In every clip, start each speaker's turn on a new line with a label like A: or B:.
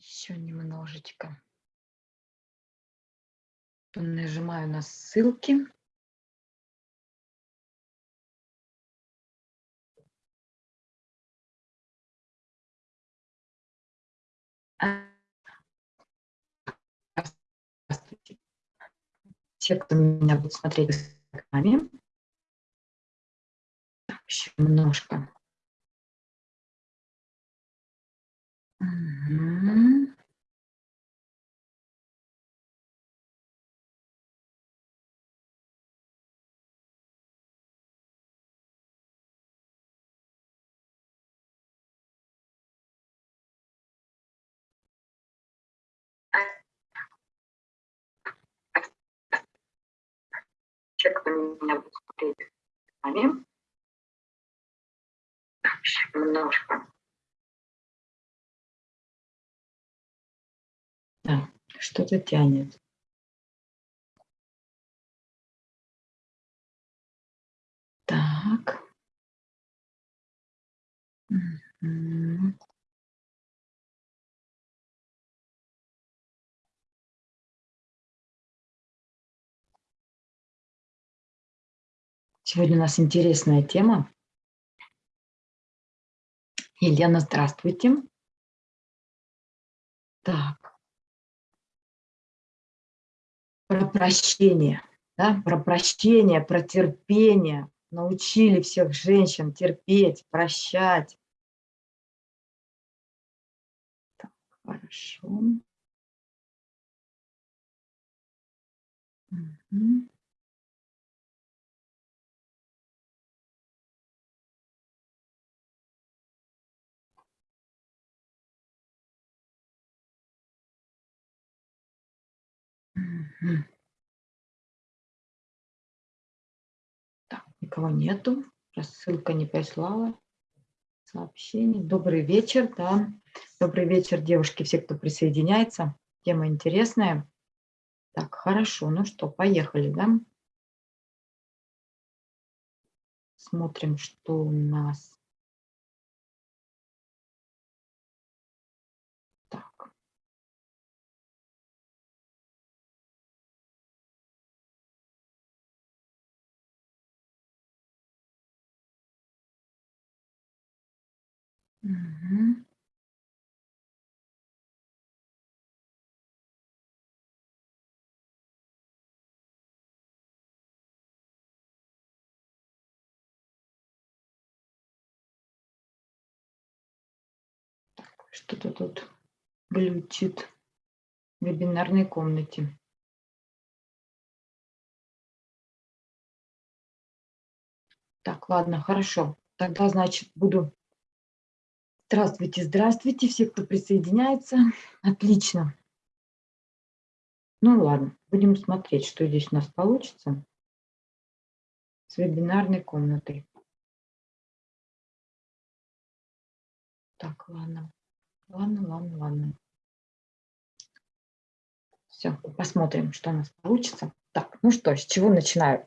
A: Еще немножечко. Нажимаю на ссылки. Здравствуйте. Те, кто меня будет смотреть с экране. Еще немножко. Угу. Те, кто меня будет смотреть с вами. Немножко. Да, что-то тянет. Так. Сегодня у нас интересная тема. Елена, здравствуйте. Так. Про прощение, да? про прощение, про терпение. Научили всех женщин терпеть, прощать. Так, хорошо. Угу. Так, никого нету. Рассылка не прислала. Сообщение. Добрый вечер, да. Добрый вечер, девушки, все, кто присоединяется. Тема интересная. Так, хорошо. Ну что, поехали, да? Смотрим, что у нас. Что-то тут глючит в вебинарной комнате. Так, ладно, хорошо. Тогда, значит, буду Здравствуйте, здравствуйте, все, кто присоединяется. Отлично. Ну ладно, будем смотреть, что здесь у нас получится с вебинарной комнатой. Так, ладно, ладно, ладно, ладно. Все, посмотрим, что у нас получится. Так, ну что, с чего начинаю?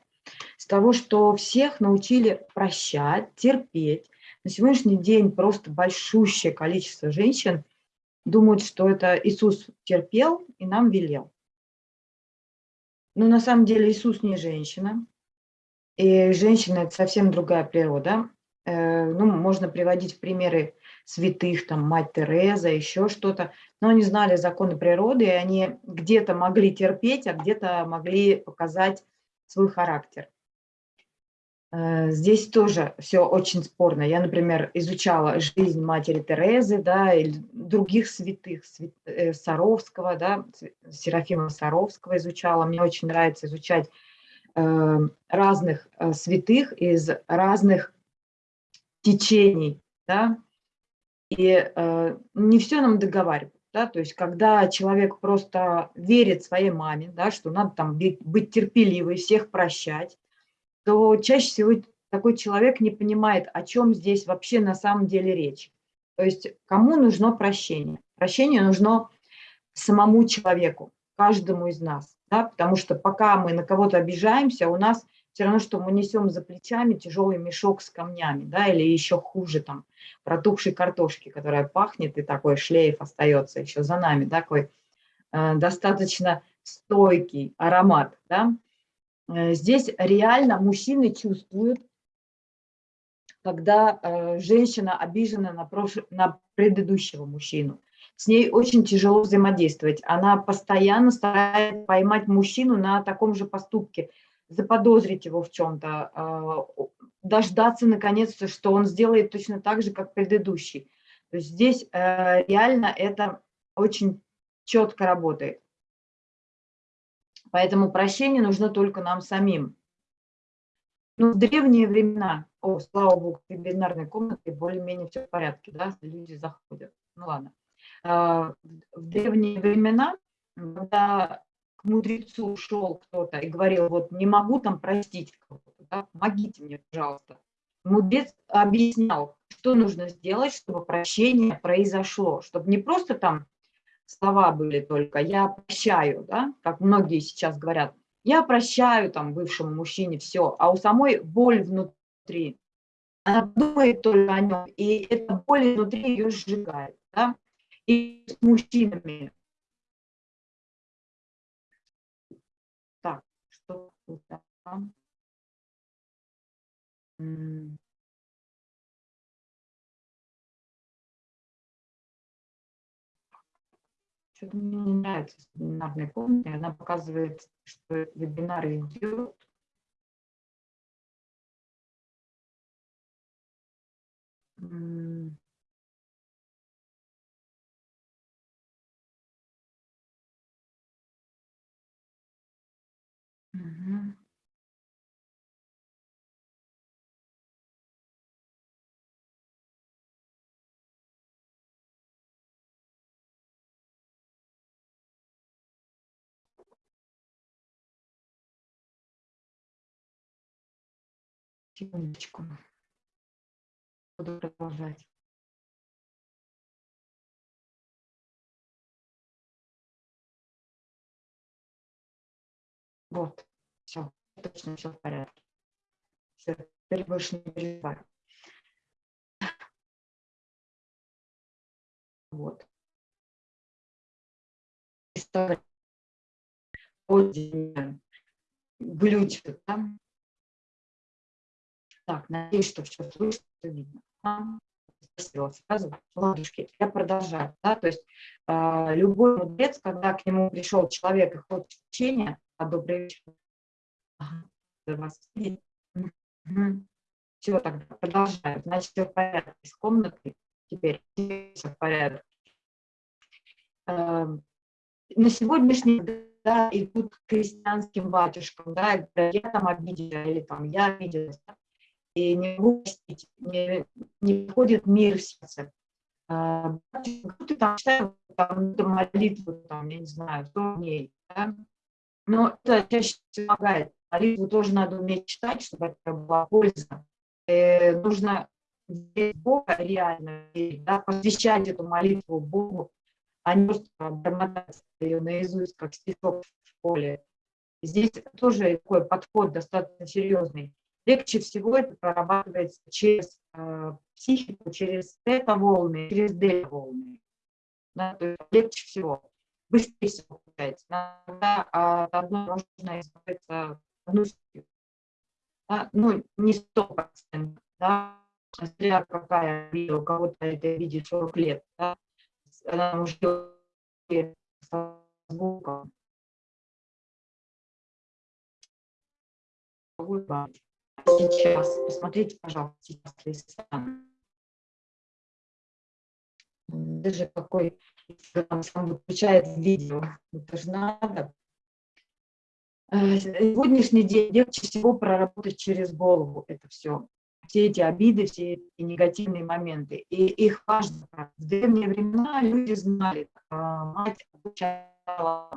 A: С того, что всех научили прощать, терпеть, на сегодняшний день просто большущее количество женщин думают, что это Иисус терпел и нам велел. Но на самом деле Иисус не женщина. И женщина – это совсем другая природа. Э, ну, можно приводить примеры святых, там, мать Тереза, еще что-то. Но они знали законы природы, и они где-то могли терпеть, а где-то могли показать свой характер. Э, здесь тоже все очень спорно. Я, например, изучала жизнь матери Терезы, да, или других святых, свят, э, Саровского, да, Серафима Саровского изучала. Мне очень нравится изучать э, разных э, святых из разных течений, да, и э, не все нам договаривают. Да, то есть, когда человек просто верит своей маме, да, что надо там быть терпеливой, всех прощать, то чаще всего такой человек не понимает, о чем здесь вообще на самом деле речь. То есть кому нужно прощение? Прощение нужно самому человеку, каждому из нас. Да? Потому что пока мы на кого-то обижаемся, у нас все равно, что мы несем за плечами тяжелый мешок с камнями, да, или еще хуже, там, протухшей картошки, которая пахнет, и такой шлейф остается еще за нами, такой э, достаточно стойкий аромат, да. Э, здесь реально мужчины чувствуют, когда э, женщина обижена на, предыдущего мужчину. С ней очень тяжело взаимодействовать. Она постоянно старается поймать мужчину на таком же поступке – заподозрить его в чем-то, а, дождаться наконец-то, что он сделает точно так же, как предыдущий. То есть здесь э, реально это очень четко работает. Поэтому прощение нужно только нам самим. Ну, в древние времена, о, слава богу, в бинарной комнате более-менее все в порядке, да, люди заходят. Ну ладно. А, в древние времена, когда к мудрецу шел кто-то и говорил, вот не могу там простить кого-то, да, помогите мне, пожалуйста. Мудрец объяснял, что нужно сделать, чтобы прощение произошло, чтобы не просто там слова были только «я прощаю», да, как многие сейчас говорят, «я прощаю там бывшему мужчине все», а у самой боль внутри. Она думает только о нем, и эта боль внутри ее сжигает. Да? И с мужчинами что там. Что-то мне не нравится вебинарная комната. Она показывает, что вебинар идет. Мгм. Секундочку. Буду продолжать. Вот, все, точно все в порядке. Все, теперь больше не переживаю. Вот. История. Глючит, да? Так, надеюсь, что все слышно, все видно. Сразу ладушки. Я продолжаю. Да? То есть э, любой мудрец, когда к нему пришел человек и хочет учения, а, добрый вечер. Ага, вас Угу. Все, тогда продолжаем. Значит, все в порядке с комнатой. Теперь все в порядке. Эм, на сегодняшний день да, идут к крестьянским батюшкам, да, я там обидела, или там я обиделась, и не могу не, не приходит мир в сердце. А, ты там читаешь там, молитву, там, я не знаю, 100 дней, да, но это чаще помогает. Молитву тоже надо уметь читать, чтобы это была польза. Э, нужно верить в Бога реально, да, посвящать эту молитву Богу, а не просто бормотать ее наизусть, как стишок в школе. Здесь тоже такой подход достаточно серьезный. Легче всего это прорабатывается через э, психику, через тета-волны, через дельта-волны. Да, легче всего быстрее всего получается. Иногда от одной можно избавиться одну да? ну, не сто процентов, да, какая обида, у кого-то это видит 40 лет, да, она может со звуком. Сейчас, посмотрите, пожалуйста, сейчас даже какой сам выключает видео. Это же надо. Э, сегодняшний день легче всего проработать через голову это все. Все эти обиды, все эти негативные моменты. И их важно. В древние времена люди знали, а, мать обучала,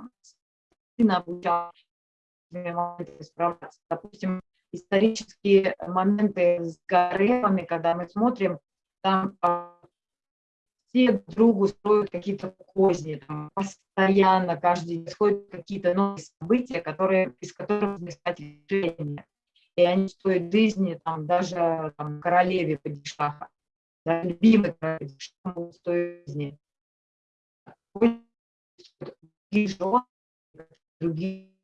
A: сын обучал справляться. Допустим, исторические моменты с гаремами, когда мы смотрим, там а, все другу строят какие-то козни, там, постоянно, каждый происходят какие-то новые события, которые, из которых искать решение. и они стоят жизни там, даже там, королеве падишаха, да, любимой королеве стоят жизни. Другие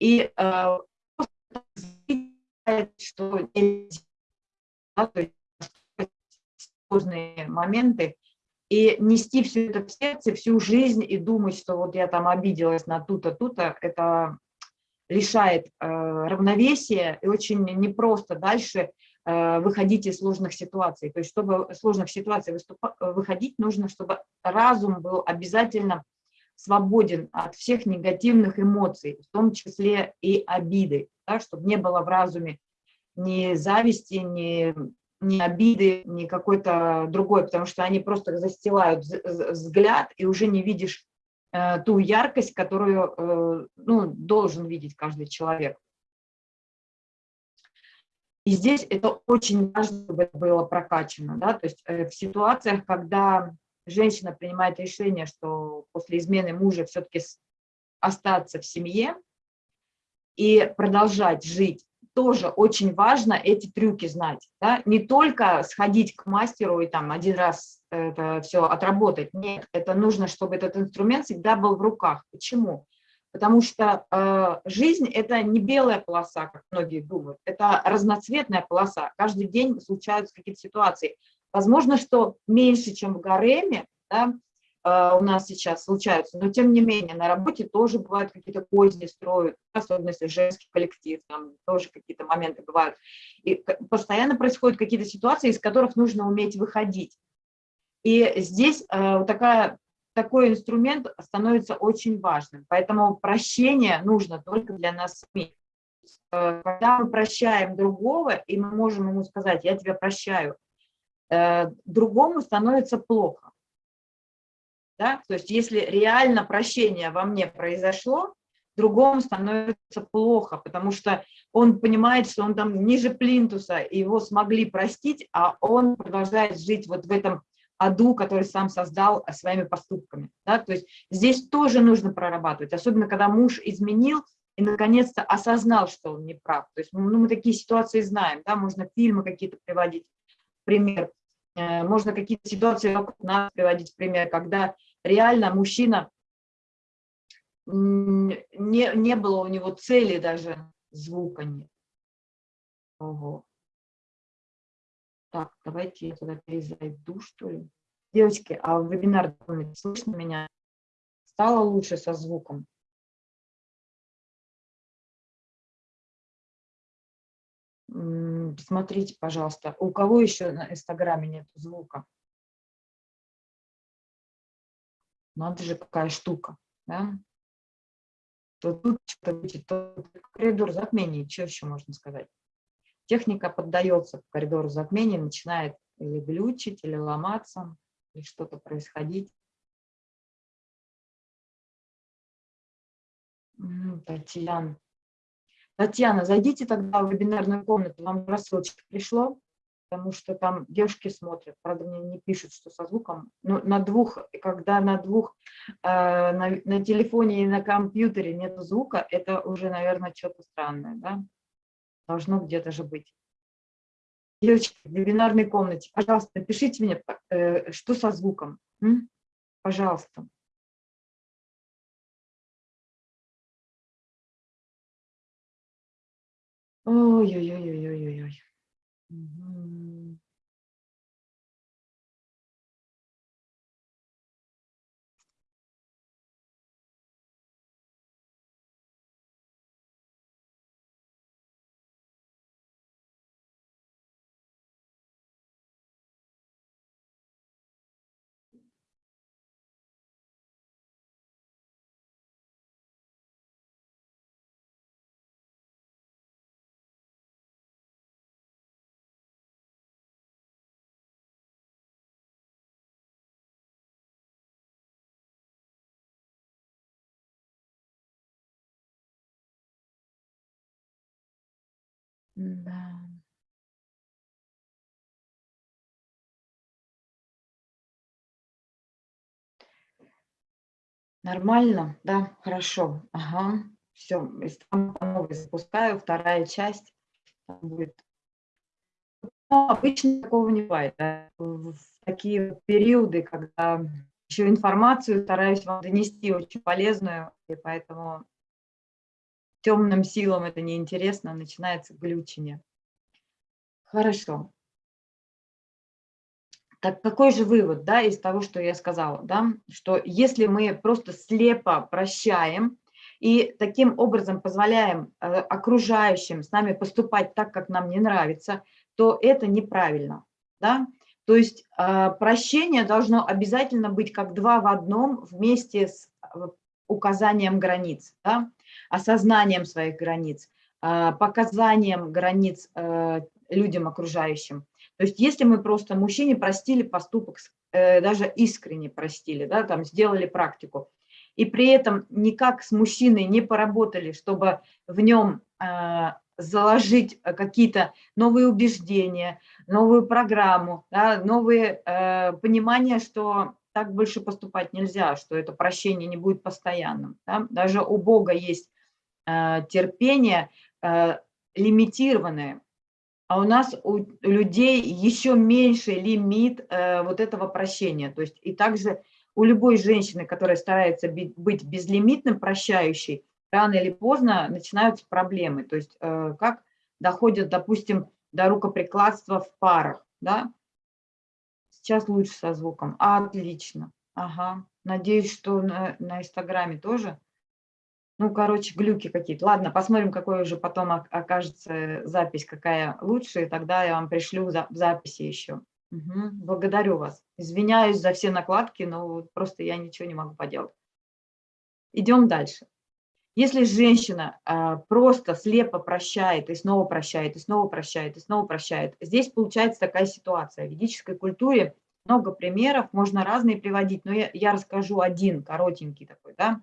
A: и э, что сложные моменты, и нести все это в сердце всю жизнь и думать, что вот я там обиделась на ту-то, ту-то, это лишает э, равновесия и очень непросто дальше э, выходить из сложных ситуаций. То есть, чтобы сложных ситуаций выступа, выходить, нужно, чтобы разум был обязательно свободен от всех негативных эмоций, в том числе и обиды, да, чтобы не было в разуме ни зависти, ни ни обиды, ни какой-то другой, потому что они просто застилают взгляд, и уже не видишь э, ту яркость, которую э, ну, должен видеть каждый человек. И здесь это очень важно, чтобы это было прокачано. Да? То есть э, в ситуациях, когда женщина принимает решение, что после измены мужа все-таки остаться в семье и продолжать жить тоже очень важно эти трюки знать. Да? Не только сходить к мастеру и там один раз это все отработать. Нет, это нужно, чтобы этот инструмент всегда был в руках. Почему? Потому что э, жизнь – это не белая полоса, как многие думают, это разноцветная полоса. Каждый день случаются какие-то ситуации. Возможно, что меньше, чем в гареме, да, Э, у нас сейчас случаются, но тем не менее на работе тоже бывают какие-то козни строят, особенно если женский коллектив, там тоже какие-то моменты бывают. И постоянно происходят какие-то ситуации, из которых нужно уметь выходить. И здесь э, такая, такой инструмент становится очень важным, поэтому прощение нужно только для нас самих. Э, когда мы прощаем другого, и мы можем ему сказать, я тебя прощаю, другому становится плохо да? То есть если реально прощение во мне произошло, другому становится плохо, потому что он понимает, что он там ниже плинтуса, и его смогли простить, а он продолжает жить вот в этом аду, который сам создал своими поступками. Да? То есть здесь тоже нужно прорабатывать, особенно когда муж изменил и наконец-то осознал, что он не прав. То есть ну, мы такие ситуации знаем, да? можно фильмы какие-то приводить пример, э, можно какие-то ситуации вокруг нас приводить пример, когда реально мужчина, не, не было у него цели даже, звука нет. Ого. Так, давайте я туда перезайду, что ли. Девочки, а в вебинар слышно меня? Стало лучше со звуком? Смотрите, пожалуйста, у кого еще на инстаграме нет звука? Надо же, какая штука, да? То тут что-то будет, то коридор затмений, что еще можно сказать? Техника поддается коридору затмений, начинает или глючить, или ломаться, или что-то происходить. Татьяна. Татьяна, зайдите тогда в вебинарную комнату, вам рассылочка пришло потому что там девушки смотрят, правда, мне не пишут, что со звуком, но на двух, когда на двух, э, на, на телефоне и на компьютере нет звука, это уже, наверное, что-то странное, да? Должно где-то же быть. Девочки, в вебинарной комнате, пожалуйста, напишите мне, э, что со звуком, м? пожалуйста. Oh, yeah, yeah, yeah, yeah. Да. Нормально? Да, хорошо. Ага, все, новый запускаю, вторая часть будет. Но обычно такого не бывает. Да? В такие периоды, когда еще информацию стараюсь вам донести очень полезную, и поэтому темным силам это неинтересно, начинается глючение. Хорошо. Так какой же вывод да, из того, что я сказала? Да? Что если мы просто слепо прощаем и таким образом позволяем э, окружающим с нами поступать так, как нам не нравится, то это неправильно. Да? То есть э, прощение должно обязательно быть как два в одном вместе с э, указанием границ, да? Осознанием своих границ, показанием границ людям окружающим. То есть если мы просто мужчине простили поступок, э, даже искренне простили, да, там сделали практику, и при этом никак с мужчиной не поработали, чтобы в нем э, заложить какие-то новые убеждения, новую программу, да, новые э, понимания, что так больше поступать нельзя, что это прощение не будет постоянным. Да? Даже у Бога есть э, терпение э, лимитированное, а у нас у людей еще меньше лимит э, вот этого прощения. То есть и также у любой женщины, которая старается быть безлимитным, прощающей, рано или поздно начинаются проблемы. То есть э, как доходят, допустим, до рукоприкладства в парах. Да? Сейчас лучше со звуком. Отлично. Ага. Надеюсь, что на, на Инстаграме тоже. Ну, короче, глюки какие-то. Ладно, посмотрим, какой уже потом окажется запись, какая лучше, и тогда я вам пришлю за, записи еще. Угу, благодарю вас. Извиняюсь за все накладки, но просто я ничего не могу поделать. Идем дальше. Если женщина а, просто слепо прощает и снова прощает, и снова прощает, и снова прощает, здесь получается такая ситуация. В ведической культуре много примеров, можно разные приводить, но я, я расскажу один, коротенький такой, да.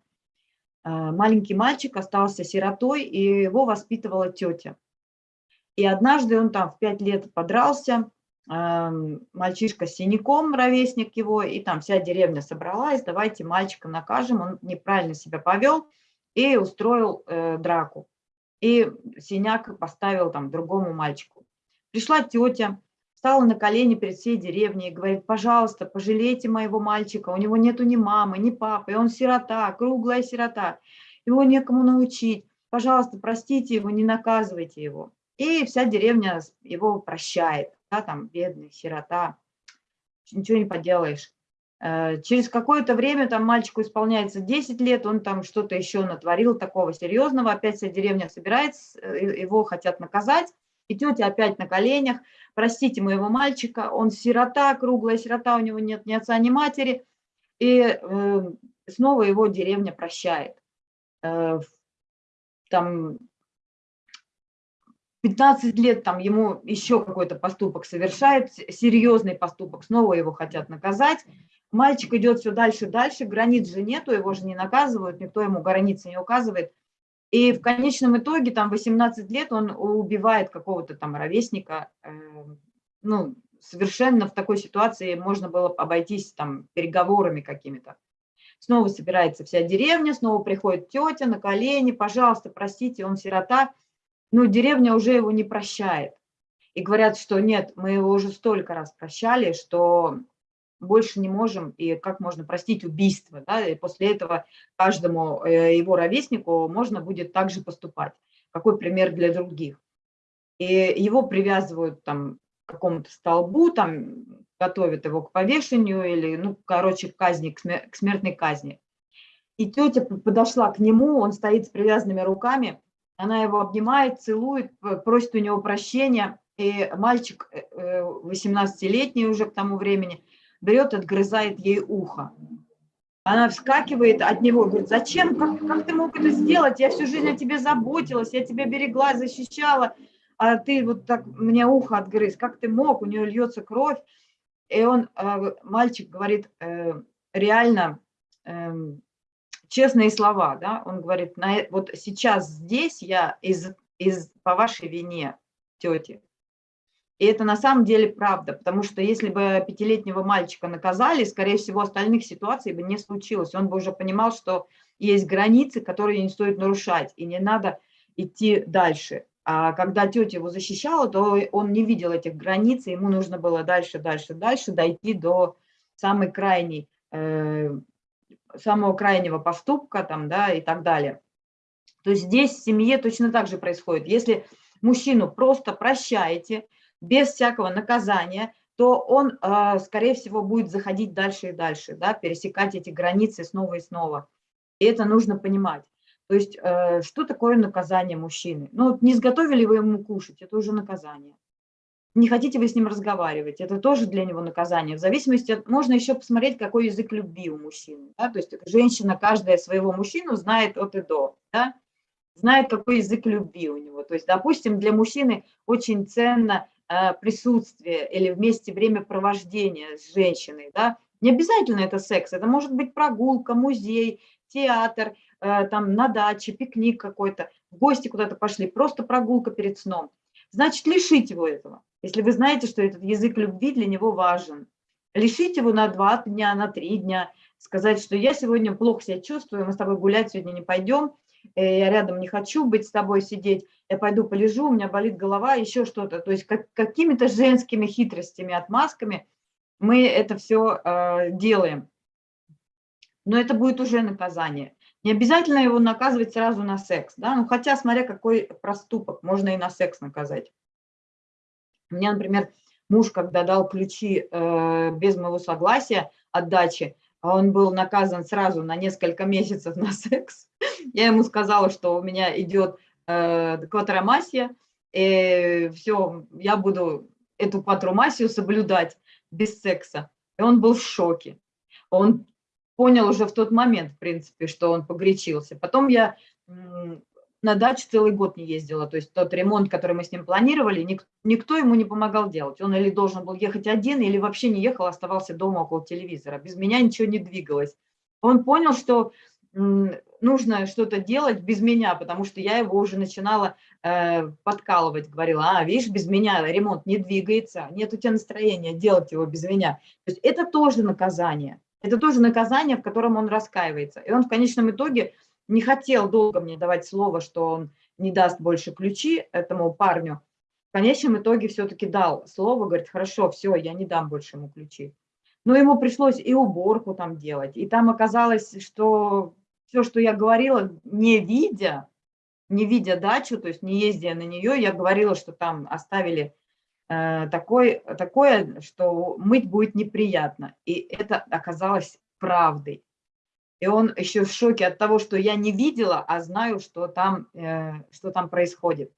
A: А, маленький мальчик остался сиротой, и его воспитывала тетя. И однажды он там в пять лет подрался, мальчишка с синяком, ровесник его, и там вся деревня собралась, давайте мальчика накажем, он неправильно себя повел и устроил э, драку. И синяк поставил там другому мальчику. Пришла тетя, встала на колени перед всей деревней и говорит, пожалуйста, пожалейте моего мальчика, у него нету ни мамы, ни папы, он сирота, круглая сирота, его некому научить, пожалуйста, простите его, не наказывайте его. И вся деревня его прощает, да, там, бедный, сирота, ничего не поделаешь. Э, через какое-то время там мальчику исполняется 10 лет, он там что-то еще натворил такого серьезного, опять вся деревня собирается, э, его хотят наказать, и тетя опять на коленях, простите моего мальчика, он сирота, круглая сирота, у него нет ни отца, ни матери, и э, снова его деревня прощает. Э, там 15 лет там ему еще какой-то поступок совершает, серьезный поступок, снова его хотят наказать. Мальчик идет все дальше дальше, границ же нету, его же не наказывают, никто ему границы не указывает. И в конечном итоге, там, 18 лет он убивает какого-то там ровесника, э, ну, совершенно в такой ситуации можно было обойтись там переговорами какими-то. Снова собирается вся деревня, снова приходит тетя на колени, пожалуйста, простите, он сирота. Ну, деревня уже его не прощает. И говорят, что нет, мы его уже столько раз прощали, что больше не можем, и как можно простить убийство, да, и после этого каждому э, его ровеснику можно будет также поступать. Какой пример для других. И его привязывают там к какому-то столбу, там готовят его к повешению или, ну, короче, к казни, к смертной казни. И тетя подошла к нему, он стоит с привязанными руками, она его обнимает, целует, просит у него прощения, и мальчик 18-летний э, уже к тому времени – берет, отгрызает ей ухо. Она вскакивает от него, говорит, зачем, как, как ты мог это сделать? Я всю жизнь о тебе заботилась, я тебя берегла, защищала, а ты вот так мне ухо отгрыз. Как ты мог? У нее льется кровь. И он, э, мальчик говорит э, реально эм, честные слова, да, он говорит, вот сейчас здесь я из, из, по вашей вине, тети, И это на самом деле правда, потому что если бы пятилетнего мальчика наказали, скорее всего, остальных ситуаций бы не случилось. Он бы уже понимал, что есть границы, которые не стоит нарушать, и не надо идти дальше. А когда тетя его защищала, то он не видел этих границ, и ему нужно было дальше, дальше, дальше дойти до самой крайней, э, самого крайнего поступка там, да, и так далее. То есть здесь в семье точно так же происходит. Если мужчину просто прощаете, без всякого наказания, то он, э, скорее всего, будет заходить дальше и дальше, да, пересекать эти границы снова и снова. И это нужно понимать. То есть, э, что такое наказание мужчины? Ну, не сготовили вы ему кушать, это уже наказание. Не хотите вы с ним разговаривать, это тоже для него наказание. В зависимости от, можно еще посмотреть, какой язык любви у мужчины. Да? То есть женщина, каждая своего мужчину знает от и до, да? знает, какой язык любви у него. То есть, допустим, для мужчины очень ценно присутствие или вместе времяпровождения с женщиной. Да? Не обязательно это секс, это может быть прогулка, музей, театр, э, там на даче, пикник какой-то, в гости куда-то пошли, просто прогулка перед сном. Значит, лишить его этого, если вы знаете, что этот язык любви для него важен. Лишить его на два дня, на три дня, сказать, что я сегодня плохо себя чувствую, мы с тобой гулять сегодня не пойдем, э, я рядом не хочу быть с тобой сидеть, я пойду полежу, у меня болит голова, еще что-то. То есть как, какими-то женскими хитростями, отмазками мы это все э, делаем но это будет уже наказание. Не обязательно его наказывать сразу на секс, да, ну хотя смотря какой проступок, можно и на секс наказать. У меня, например, муж, когда дал ключи э, без моего согласия от дачи, а он был наказан сразу на несколько месяцев на секс. Я ему сказала, что у меня идет квадромассия, и все, я буду эту квадромассию соблюдать без секса. И он был в шоке. Он понял уже в тот момент, в принципе, что он погречился. Потом я на дачу целый год не ездила, то есть тот ремонт, который мы с ним планировали, ник, никто ему не помогал делать. Он или должен был ехать один, или вообще не ехал, оставался дома около телевизора. Без меня ничего не двигалось. Он понял, что нужно что-то делать без меня, потому что я его уже начинала э, подкалывать, говорила, а, видишь, без меня ремонт не двигается, нет у тебя настроения делать его без меня. То есть это тоже наказание. Это тоже наказание, в котором он раскаивается. И он в конечном итоге не хотел долго мне давать слово, что он не даст больше ключи этому парню. В конечном итоге все-таки дал слово, говорит, хорошо, все, я не дам больше ему ключи. Но ему пришлось и уборку там делать. И там оказалось, что все, что я говорила, не видя, не видя дачу, то есть не ездя на нее, я говорила, что там оставили Э, такой, такое, что мыть будет неприятно. И это оказалось правдой. И он еще в шоке от того, что я не видела, а знаю, что там, э, что там происходит.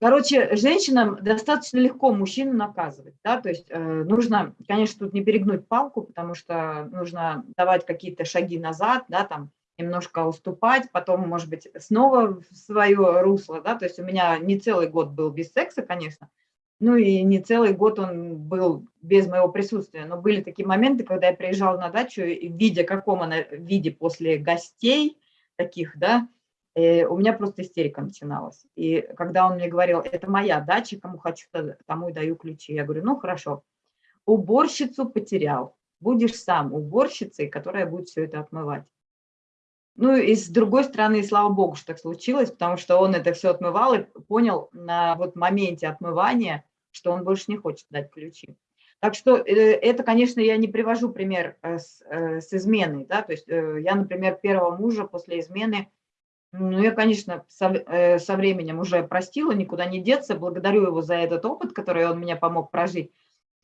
A: Короче, женщинам достаточно легко мужчину наказывать. Да? То есть э, нужно, конечно, тут не перегнуть палку, потому что нужно давать какие-то шаги назад, да, там, немножко уступать, потом, может быть, снова в свое русло. Да? То есть у меня не целый год был без секса, конечно, ну и не целый год он был без моего присутствия, но были такие моменты, когда я приезжала на дачу, видя, каком она виде после гостей таких, да, э, у меня просто истерика начиналась. И когда он мне говорил, это моя дача, кому хочу, тому и даю ключи. Я говорю, ну хорошо, уборщицу потерял, будешь сам уборщицей, которая будет все это отмывать. Ну и с другой стороны, слава богу, что так случилось, потому что он это все отмывал и понял на вот моменте отмывания, что он больше не хочет дать ключи. Так что э, это, конечно, я не привожу пример э, с, с изменой. Да? То есть я, например, первого мужа после измены, ну, я, конечно, со, со временем уже простила, никуда не деться, благодарю его за этот опыт, который он мне помог прожить.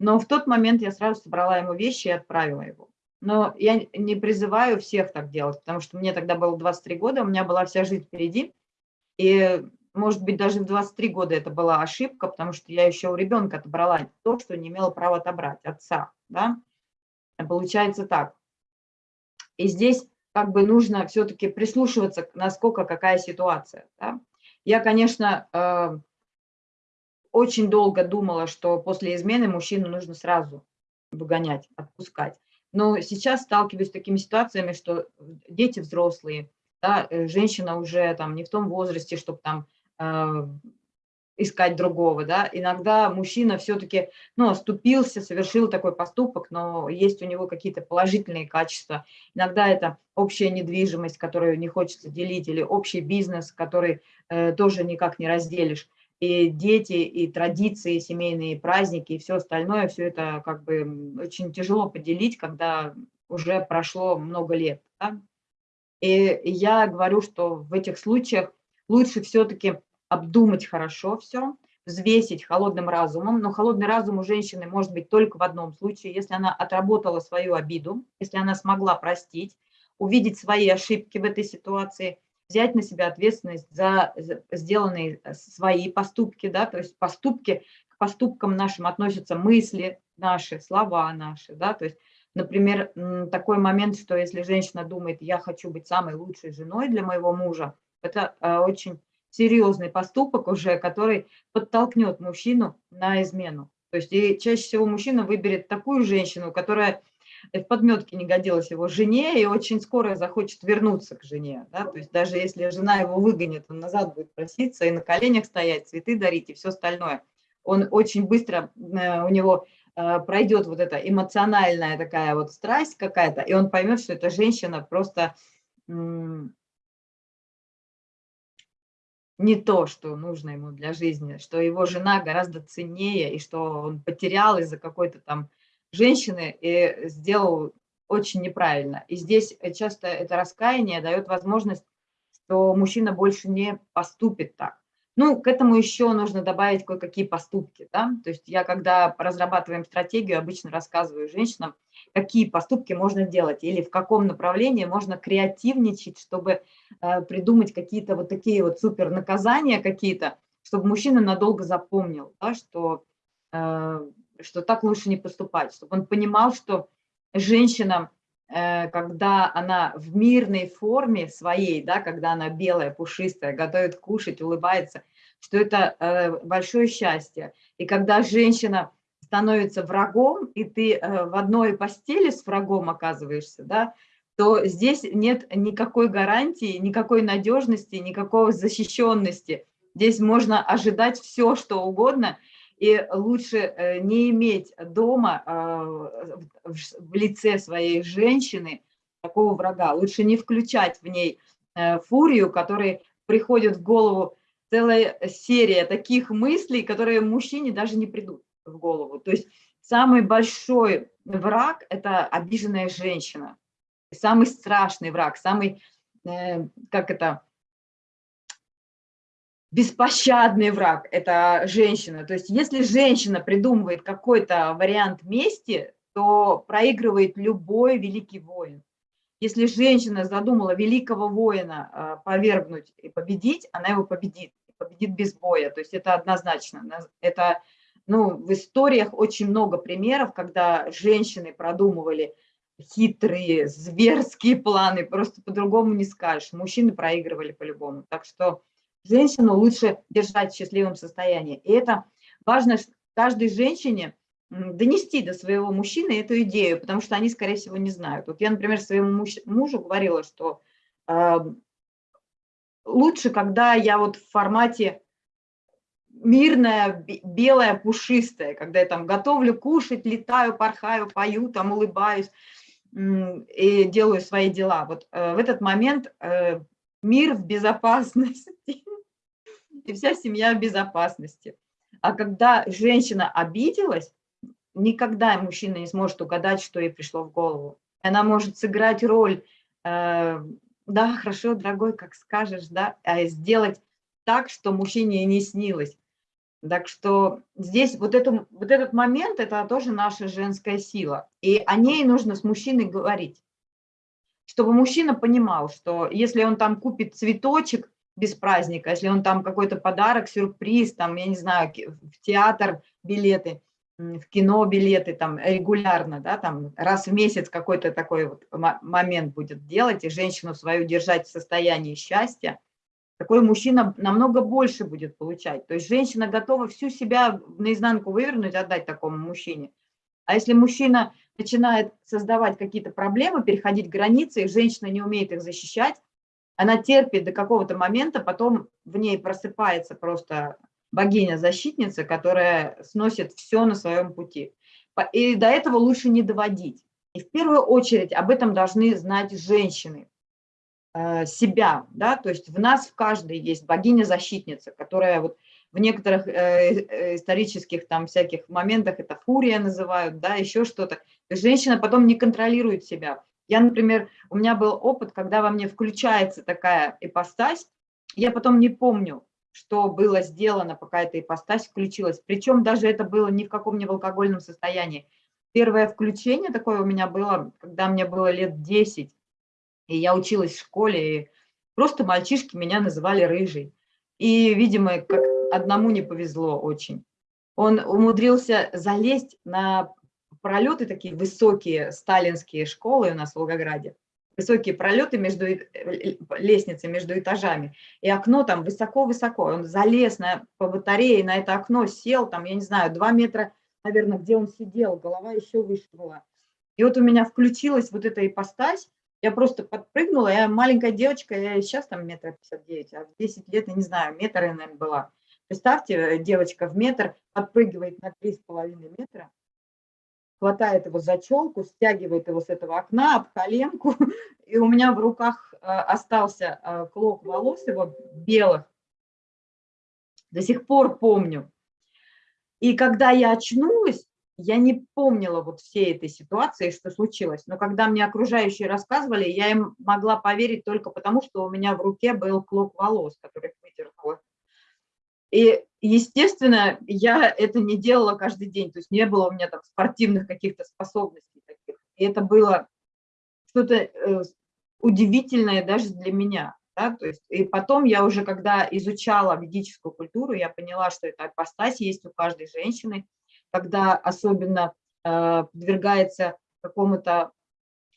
A: Но в тот момент я сразу собрала ему вещи и отправила его. Но я не призываю всех так делать, потому что мне тогда было 23 года, у меня была вся жизнь впереди. И, может быть, даже в 23 года это была ошибка, потому что я еще у ребенка отобрала то, что не имела права отобрать, отца. Да? Получается так. И здесь как бы нужно все-таки прислушиваться, насколько какая ситуация. Да? Я, конечно, э, очень долго думала, что после измены мужчину нужно сразу выгонять, отпускать. Но сейчас сталкиваюсь с такими ситуациями, что дети взрослые, да, э, женщина уже там не в том возрасте, чтобы там э, искать другого, да, иногда мужчина все-таки, ну, оступился, совершил такой поступок, но есть у него какие-то положительные качества. Иногда это общая недвижимость, которую не хочется делить, или общий бизнес, который э, тоже никак не разделишь. И дети, и традиции, семейные праздники, и все остальное, все это как бы очень тяжело поделить, когда уже прошло много лет. Да? И я говорю, что в этих случаях лучше все-таки обдумать хорошо все, взвесить холодным разумом, но холодный разум у женщины может быть только в одном случае, если она отработала свою обиду, если она смогла простить, увидеть свои ошибки в этой ситуации, взять на себя ответственность за сделанные э, свои поступки, да, то есть поступки, к поступкам нашим относятся мысли наши, слова наши, да, то есть, например, такой момент, что если женщина думает, я хочу быть самой лучшей женой для моего мужа, это э, очень серьезный поступок уже, который подтолкнет мужчину на измену. То есть и чаще всего мужчина выберет такую женщину, которая в подметке не годилась его жене и очень скоро захочет вернуться к жене. Да? То есть даже если жена его выгонит, он назад будет проситься и на коленях стоять, цветы дарить и все остальное. Он очень быстро, э, у него э, пройдет вот эта эмоциональная такая вот страсть какая-то, и он поймет, что эта женщина просто не то, что нужно ему для жизни, что его жена гораздо ценнее, и что он потерял из-за какой-то там женщины и сделал очень неправильно. И здесь часто это раскаяние дает возможность, что мужчина больше не поступит так. Ну, к этому еще нужно добавить кое-какие поступки. Да? То есть я, когда разрабатываем стратегию, обычно рассказываю женщинам, какие поступки можно делать или в каком направлении можно креативничать, чтобы э, придумать какие-то вот такие вот супер наказания какие-то, чтобы мужчина надолго запомнил, да, что, э, что так лучше не поступать, чтобы он понимал, что женщина, когда она в мирной форме своей, да, когда она белая, пушистая, готовит кушать, улыбается, что это э, большое счастье. И когда женщина становится врагом, и ты э, в одной постели с врагом оказываешься, да, то здесь нет никакой гарантии, никакой надежности, никакой защищенности. Здесь можно ожидать все, что угодно, и лучше э, не иметь дома э, в лице своей женщины такого врага. Лучше не включать в ней фурию, которой приходит в голову целая серия таких мыслей, которые мужчине даже не придут в голову. То есть самый большой враг – это обиженная женщина. Самый страшный враг, самый, э, как это, беспощадный враг – это женщина. То есть если женщина придумывает какой-то вариант мести, то проигрывает любой великий воин. Если женщина задумала великого воина э, повергнуть и победить, она его победит, победит без боя. То есть это однозначно. Это ну, в историях очень много примеров, когда женщины продумывали хитрые, зверские планы, просто по-другому не скажешь. Мужчины проигрывали по-любому. Так что женщину лучше держать в счастливом состоянии. И это важно каждой женщине донести до своего мужчины эту идею, потому что они, скорее всего, не знают. Вот я, например, своему муж, мужу говорила, что э, лучше, когда я вот в формате мирная, белая, пушистая, когда я там готовлю кушать, летаю, порхаю, пою, там улыбаюсь и делаю свои дела. Вот э, в этот момент э, мир в безопасности, и вся семья в безопасности. А когда женщина обиделась, никогда мужчина не сможет угадать, что ей пришло в голову. Она может сыграть роль, э, да, хорошо, дорогой, как скажешь, да, а сделать так, что мужчине не снилось. Так что здесь вот, это, вот этот момент – это тоже наша женская сила. И о ней нужно с мужчиной говорить. Чтобы мужчина понимал, что если он там купит цветочек без праздника, если он там какой-то подарок, сюрприз, там, я не знаю, в театр билеты, в кино билеты там регулярно, да, там раз в месяц какой-то такой вот момент будет делать, и женщину свою держать в состоянии счастья – такой мужчина намного больше будет получать. То есть женщина готова всю себя наизнанку вывернуть, отдать такому мужчине. А если мужчина начинает создавать какие-то проблемы, переходить границы, и женщина не умеет их защищать, она терпит до какого-то момента, потом в ней просыпается просто богиня-защитница, которая сносит все на своем пути. И до этого лучше не доводить. И в первую очередь об этом должны знать женщины, э, себя, да, то есть в нас в каждой есть богиня-защитница, которая вот в некоторых э, э, исторических там всяких моментах это фурия называют, да, еще что-то. Женщина потом не контролирует себя. Я, например, у меня был опыт, когда во мне включается такая ипостась, я потом не помню, что было сделано, пока эта ипостась включилась. Причем даже это было ни в каком не в алкогольном состоянии. Первое включение такое у меня было, когда мне было лет 10, и я училась в школе, и просто мальчишки меня называли рыжий. И, видимо, как одному не повезло очень. Он умудрился залезть на пролеты такие высокие сталинские школы у нас в Волгограде, высокие пролеты между лестницей, между этажами, и окно там высоко-высоко. Он залез на, по батарее на это окно, сел там, я не знаю, два метра, наверное, где он сидел, голова еще выше была. И вот у меня включилась вот эта ипостась, я просто подпрыгнула, я маленькая девочка, я сейчас там метр пятьдесят девять, а в 10 лет, я не знаю, метр, наверное, была. Представьте, э, девочка в метр подпрыгивает на три с половиной метра, хватает его за челку, стягивает его с этого окна об коленку, и у меня в руках э, остался э, клок волос его белых. До сих пор помню. И когда я очнулась, я не помнила вот всей этой ситуации, что случилось. Но когда мне окружающие рассказывали, я им могла поверить только потому, что у меня в руке был клок волос, который выдернула и, естественно, я это не делала каждый день, то есть не было у меня там спортивных каких-то способностей таких. И это было что-то э, удивительное даже для меня. Да? То есть, и потом я уже, когда изучала ведическую культуру, я поняла, что эта апостась есть у каждой женщины, когда особенно э, подвергается какому-то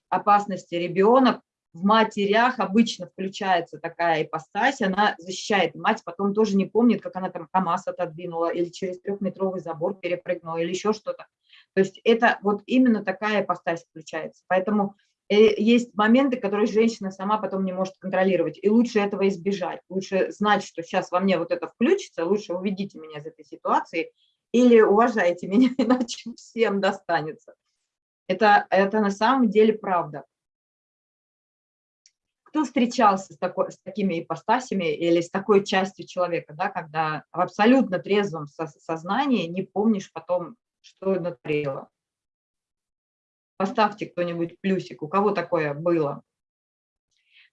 A: опасности ребенок, в матерях обычно включается такая ипостась, она защищает. Мать потом тоже не помнит, как она там КАМАЗ отодвинула или через трехметровый забор перепрыгнула или еще что-то. То есть это вот именно такая ипостась включается. Поэтому э, есть моменты, которые женщина сама потом не может контролировать. И лучше этого избежать. Лучше знать, что сейчас во мне вот это включится, лучше уведите меня из этой ситуации или уважайте меня, иначе всем достанется. Это, это на самом деле правда кто встречался с, такой, с такими ипостасями или с такой частью человека, да, когда в абсолютно трезвом со сознании не помнишь потом, что натворила? Поставьте кто-нибудь плюсик, у кого такое было?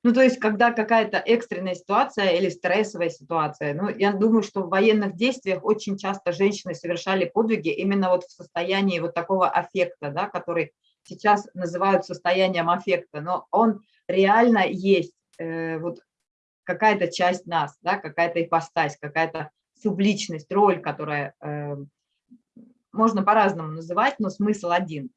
A: Ну, то есть, когда какая-то экстренная ситуация или стрессовая ситуация. Ну, я думаю, что в военных действиях очень часто женщины совершали подвиги именно вот в состоянии вот такого аффекта, да, который сейчас называют состоянием аффекта, но он реально есть э, вот какая-то часть нас, да, какая-то ипостась, какая-то субличность, роль, которая э, можно по-разному называть, но смысл один.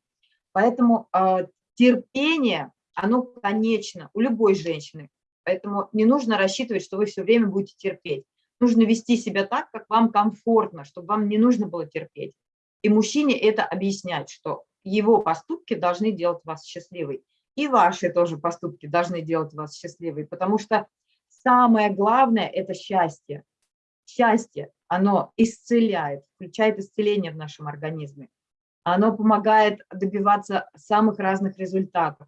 A: Поэтому э, терпение, оно конечно у любой женщины, поэтому не нужно рассчитывать, что вы все время будете терпеть. Нужно вести себя так, как вам комфортно, чтобы вам не нужно было терпеть. И мужчине это объяснять, что его поступки должны делать вас счастливой и ваши тоже поступки должны делать вас счастливой, потому что самое главное – это счастье. Счастье, оно исцеляет, включает исцеление в нашем организме. Оно помогает добиваться самых разных результатов,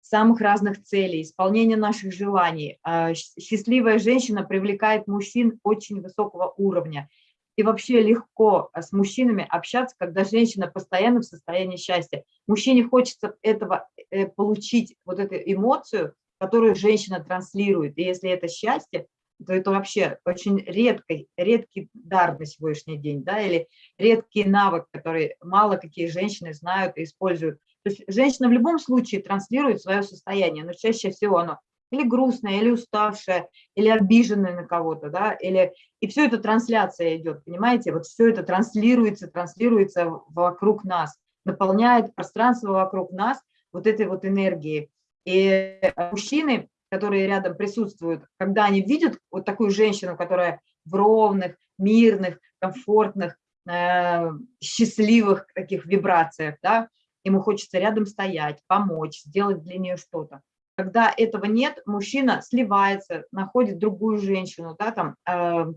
A: самых разных целей, исполнения наших желаний. А, счастливая женщина привлекает мужчин очень высокого уровня – и вообще легко а, с мужчинами общаться, когда женщина постоянно в состоянии счастья. Мужчине хочется этого э, получить, вот эту эмоцию, которую женщина транслирует. И если это счастье, то это вообще очень редкий, редкий дар на сегодняшний день, да, или редкий навык, который мало какие женщины знают и используют. То есть женщина в любом случае транслирует свое состояние, но чаще всего оно или грустная, или уставшая, или обиженная на кого-то, да, или... И все это трансляция идет, понимаете, вот все это транслируется, транслируется вокруг нас, наполняет пространство вокруг нас вот этой вот энергией. И мужчины, которые рядом присутствуют, когда они видят вот такую женщину, которая в ровных, мирных, комфортных, э, счастливых таких вибрациях, да, ему хочется рядом стоять, помочь, сделать для нее что-то. Когда этого нет, мужчина сливается, находит другую женщину, да, там, э,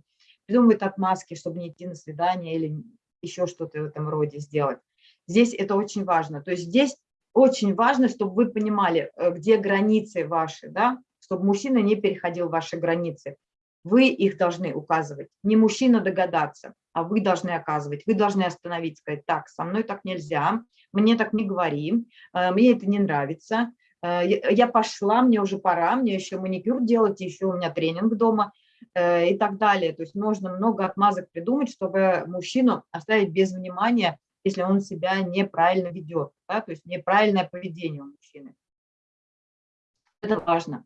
A: придумывает отмазки, чтобы не идти на свидание или еще что-то в этом роде сделать. Здесь это очень важно. То есть здесь очень важно, чтобы вы понимали, э, где границы ваши, да, чтобы мужчина не переходил ваши границы. Вы их должны указывать. Не мужчина догадаться, а вы должны оказывать. Вы должны остановить, сказать, так, со мной так нельзя, мне так не говори, э, мне это не нравится, я пошла, мне уже пора, мне еще маникюр делать, еще у меня тренинг дома и так далее. То есть можно много отмазок придумать, чтобы мужчину оставить без внимания если он себя неправильно ведет, да, то есть неправильное поведение у мужчины. Это важно.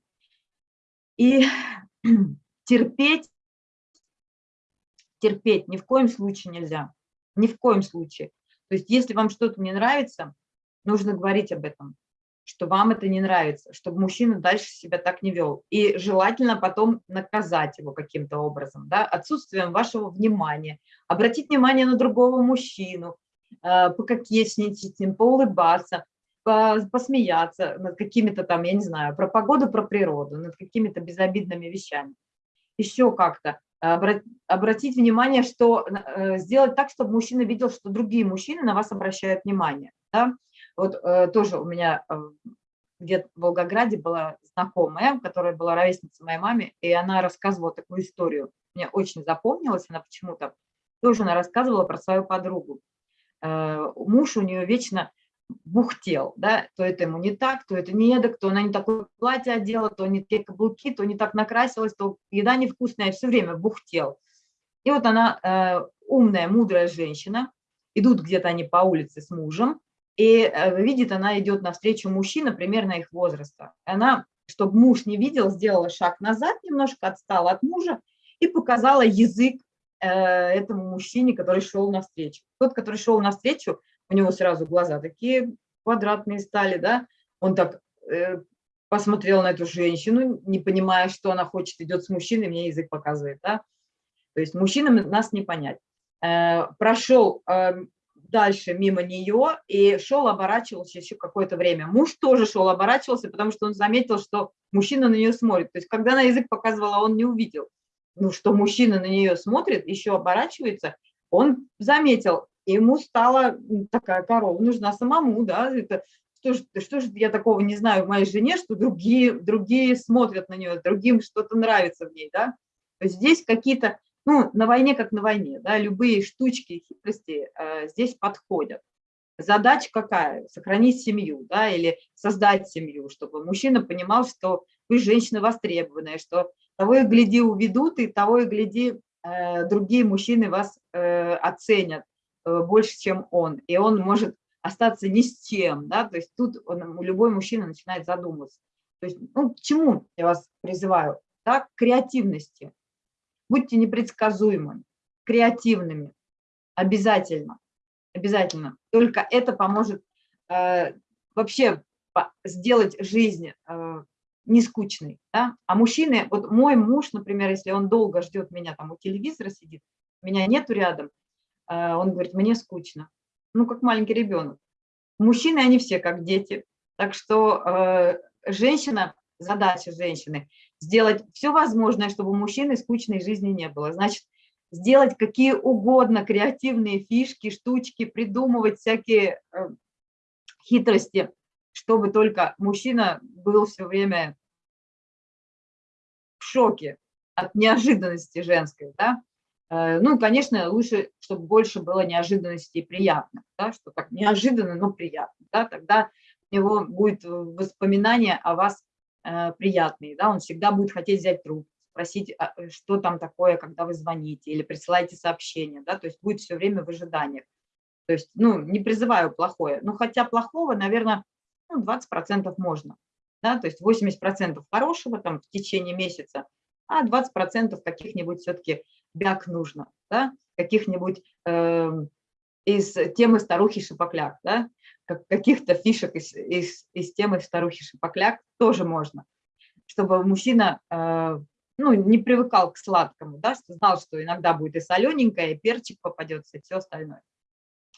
A: И терпеть, терпеть ни в коем случае нельзя, ни в коем случае. То есть если вам что-то не нравится, нужно говорить об этом, что вам это не нравится, чтобы мужчина дальше себя так не вел. И желательно потом наказать его каким-то образом, да, отсутствием вашего внимания, обратить внимание на другого мужчину, Э, пококетничать с ним, поулыбаться, посмеяться над какими-то там, я не знаю, про погоду, про природу, над какими-то безобидными вещами. Еще как-то обратить внимание, что э, сделать так, чтобы мужчина видел, что другие мужчины на вас обращают внимание. Да? Вот э, тоже у меня где-то в Волгограде была знакомая, которая была ровесницей моей маме, и она рассказывала такую историю. Мне очень запомнилась она почему-то. Тоже она рассказывала про свою подругу. Э, муж у нее вечно бухтел, да, то это ему не так, то это не эдак, то она не такое платье одела, то не те каблуки, то не так накрасилась, то еда невкусная, все время бухтел. И вот она э, умная, мудрая женщина, идут где-то они по улице с мужем, и э, видит, она идет навстречу мужчина примерно их возраста. Она, чтобы муж не видел, сделала шаг назад, немножко отстала от мужа и показала язык Э, этому мужчине, который шел навстречу. Тот, который шел навстречу, у него сразу глаза такие квадратные стали, да, он так э, посмотрел на эту женщину, не понимая, что она хочет, идет с мужчиной, мне язык показывает, да. То есть мужчинам нас не понять. Прошел э, дальше мимо нее и шел, оборачивался еще какое-то время. Муж тоже шел, оборачивался, потому что он заметил, что мужчина на нее смотрит. То есть когда на язык показывала, он не увидел ну, что мужчина на нее смотрит, еще оборачивается, он заметил, ему стала такая корова нужна самому, да, это что же, что же я такого не знаю в моей жене, что другие, другие смотрят на нее, другим что-то нравится в ней, да. То есть здесь какие-то, ну, на войне как на войне, да, любые штучки, хитрости э, здесь подходят. Задача какая? Сохранить семью, да, или создать семью, чтобы мужчина понимал, что вы женщина востребованная, что того и гляди уведут, и того и гляди э, другие мужчины вас э, оценят э, больше, чем он, и он может остаться ни с чем, да, то есть тут он, любой мужчина начинает задумываться. То есть, ну, к чему я вас призываю? Да, к креативности. Будьте непредсказуемыми, креативными, обязательно, обязательно. Только это поможет э, вообще сделать жизнь э, не скучный, да? А мужчины, вот мой муж, например, если он долго ждет меня, там у телевизора сидит, меня нету рядом, э, он говорит, мне скучно. Ну, как маленький ребенок. Мужчины, они все как дети. Так что э, женщина, задача женщины, сделать все возможное, чтобы у мужчины скучной жизни не было. Значит, сделать какие угодно креативные фишки, штучки, придумывать всякие э, хитрости, чтобы только мужчина был все время в шоке от неожиданности женской, да. Э, ну, конечно, лучше, чтобы больше было неожиданности и приятно, да, что так неожиданно, но приятно, да, тогда у него будет воспоминание о вас э, приятные, да, он всегда будет хотеть взять трубку, спросить, а, э, что там такое, когда вы звоните или присылаете сообщение, да, то есть будет все время в ожиданиях. То есть, ну, не призываю плохое, ну, хотя плохого, наверное, ну, 20% можно, да, то есть 80% хорошего там в течение месяца, а 20% каких-нибудь все-таки бяк нужно, да, каких-нибудь э, из темы старухи шипокляк, да, каких-то фишек из, из, из темы старухи шипокляк тоже можно, чтобы мужчина э, ну, не привыкал к сладкому, да, что знал, что иногда будет и солененькое, и перчик попадется, и все остальное.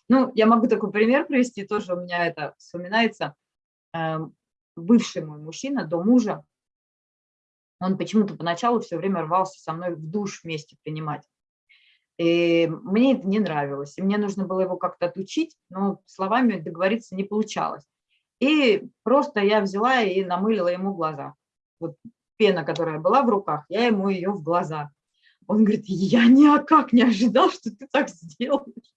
A: Ну, я могу такой пример привести, тоже у меня это вспоминается. Эм, бывший мой мужчина до мужа, он почему-то поначалу все время рвался со мной в душ вместе принимать. И мне это не нравилось. И мне нужно было его как-то отучить, но словами договориться не получалось. И просто я взяла и намылила ему глаза. Вот пена, которая была в руках, я ему ее в глаза. Он говорит, я никак не ожидал, что ты так сделаешь.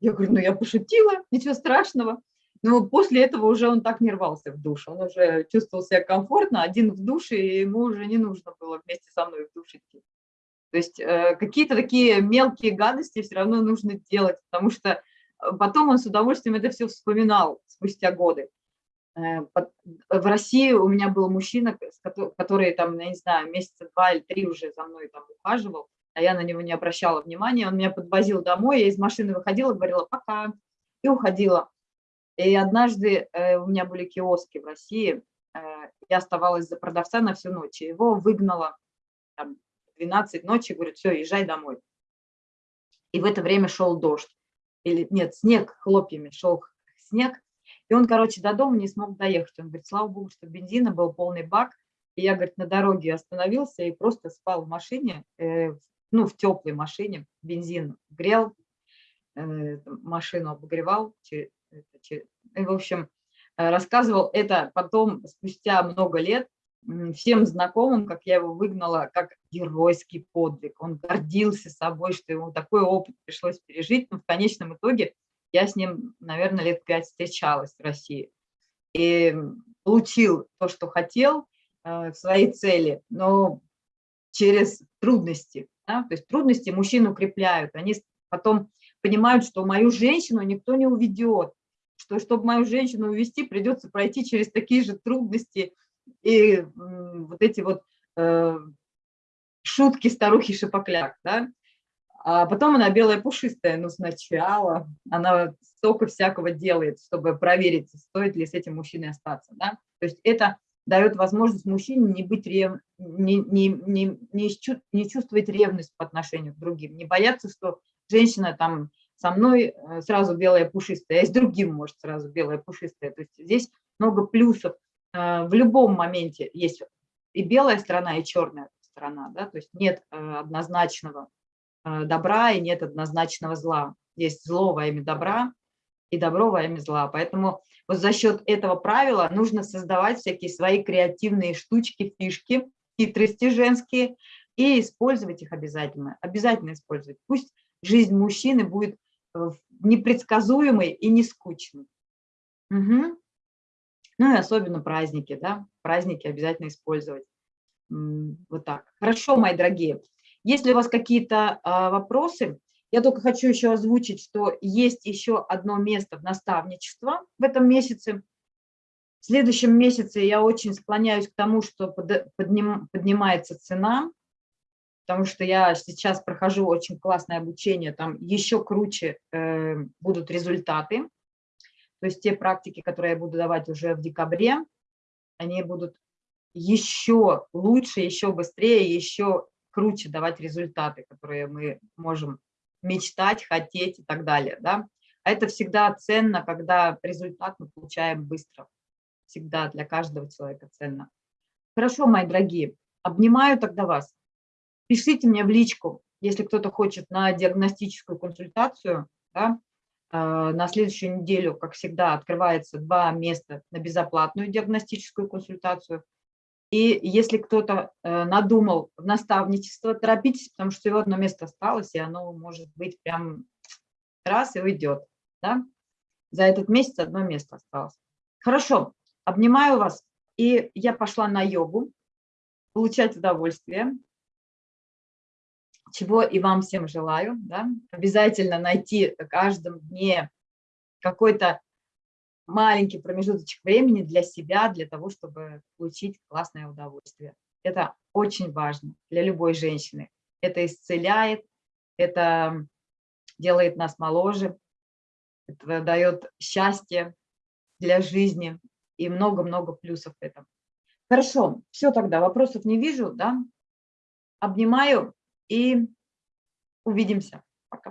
A: Я говорю, ну я пошутила, ничего страшного. Но после этого уже он так не рвался в душ. Он уже чувствовал себя комфортно, один в душе, и ему уже не нужно было вместе со мной в душ идти. То есть э, какие-то такие мелкие гадости все равно нужно делать, потому что э, потом он с удовольствием это все вспоминал спустя годы. Э, в России у меня был мужчина, который там, я не знаю, месяца два или три уже за мной там ухаживал, а я на него не обращала внимания. Он меня подвозил домой, я из машины выходила, говорила «пока» и уходила. И однажды у меня были киоски в России, я оставалась за продавца на всю ночь, его выгнала там, 12 ночи, говорит, все, езжай домой. И в это время шел дождь, или нет, снег, хлопьями шел снег, и он, короче, до дома не смог доехать. Он говорит, слава богу, что бензина был полный бак, и я, говорит, на дороге остановился и просто спал в машине, э, ну, в теплой машине, бензин грел, э, машину обогревал, в общем, э, рассказывал это потом, спустя много лет, всем знакомым, как я его выгнала, как геройский подвиг. Он гордился собой, что ему такой опыт пришлось пережить, но в конечном итоге я с ним, наверное, лет пять встречалась в России. И получил то, что хотел э, в своей цели, но через трудности. Да? То есть трудности мужчин укрепляют. Они потом понимают, что мою женщину никто не уведет, что чтобы мою женщину увести, придется пройти через такие же трудности и вот эти вот э, шутки старухи Шипокляк, да? А потом она белая пушистая, но сначала она столько всякого делает, чтобы проверить, стоит ли с этим мужчиной остаться, да? То есть это дает возможность мужчине не быть рев... не, не, не, не, не чувствовать ревность по отношению к другим, не бояться, что женщина там со мной э, сразу белая пушистая, а с другим может сразу белая пушистая. То есть здесь много плюсов. Э, в любом моменте есть и белая сторона, и черная сторона. Да? То есть нет э, однозначного добра и нет однозначного зла. Есть зло во имя добра и добро во имя зла. Поэтому вот за счет этого правила нужно создавать всякие свои креативные штучки, фишки, хитрости женские и использовать их обязательно. Обязательно использовать. Пусть жизнь мужчины будет Э, непредсказуемый и не скучный. Угу. Ну и особенно праздники, да, праздники обязательно использовать. Вот так. Хорошо, мои дорогие. Если у вас какие-то а, вопросы, я только хочу еще озвучить, что есть еще одно место в наставничество в этом месяце. В следующем месяце я очень склоняюсь к тому, что подним, поднимается цена потому что я сейчас прохожу очень классное обучение, там еще круче э, будут результаты. То есть те практики, которые я буду давать уже в декабре, они будут еще лучше, еще быстрее, еще круче давать результаты, которые мы можем мечтать, хотеть и так далее. Да? А это всегда ценно, когда результат мы получаем быстро. Всегда для каждого человека ценно. Хорошо, мои дорогие, обнимаю тогда вас. Пишите мне в личку, если кто-то хочет на диагностическую консультацию. Да, на следующую неделю, как всегда, открывается два места на безоплатную диагностическую консультацию. И если кто-то э, надумал в наставничество, торопитесь, потому что всего одно место осталось, и оно может быть прям раз и уйдет. Да? За этот месяц одно место осталось. Хорошо, обнимаю вас. И я пошла на йогу, получать удовольствие чего и вам всем желаю. Да? Обязательно найти в каждом дне какой-то маленький промежуточек времени для себя, для того, чтобы получить классное удовольствие. Это очень важно для любой женщины. Это исцеляет, это делает нас моложе, это дает счастье для жизни и много-много плюсов в этом. Хорошо, все тогда, вопросов не вижу, да? Обнимаю и увидимся.